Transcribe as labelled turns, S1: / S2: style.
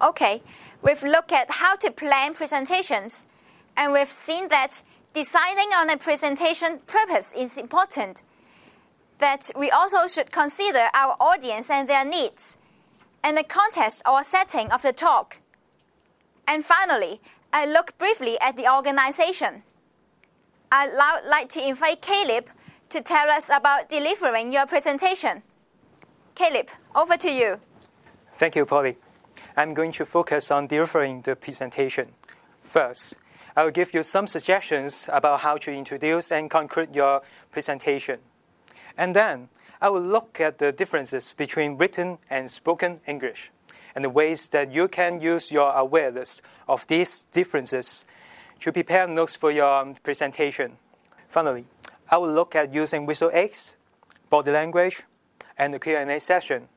S1: Okay, we've looked at how to plan presentations, and we've seen that deciding on a presentation purpose is important. That we also should consider our audience and their needs, and the context or setting of the talk. And finally, I look briefly at the organization. I'd like to invite Caleb to tell us about delivering your presentation. Caleb, over to you.
S2: Thank you, Polly. I'm going to focus on delivering the presentation. First, I will give you some suggestions about how to introduce and conclude your presentation. And then I will look at the differences between written and spoken English and the ways that you can use your awareness of these differences to prepare notes for your presentation. Finally, I will look at using visual aids, body language, and the Q&A session